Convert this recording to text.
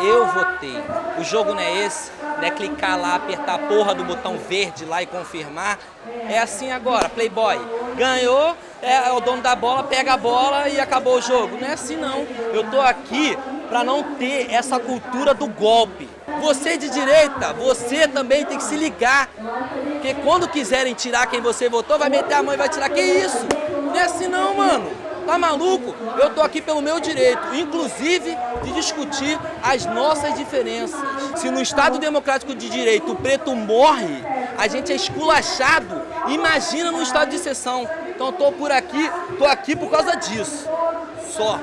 Eu votei. O jogo não é esse, não é clicar lá, apertar a porra do botão verde lá e confirmar. É assim agora, Playboy. Ganhou, é o dono da bola, pega a bola e acabou o jogo. Não é assim não. Eu tô aqui para não ter essa cultura do golpe. Você de direita, você também tem que se ligar. Porque quando quiserem tirar quem você votou, vai meter a mão e vai tirar. Que isso? Não é assim não, mano. Tá maluco? Eu tô aqui pelo meu direito, inclusive de discutir as nossas diferenças. Se no Estado Democrático de Direito o preto morre, a gente é esculachado, imagina no estado de exceção. Então eu tô por aqui, tô aqui por causa disso. Só.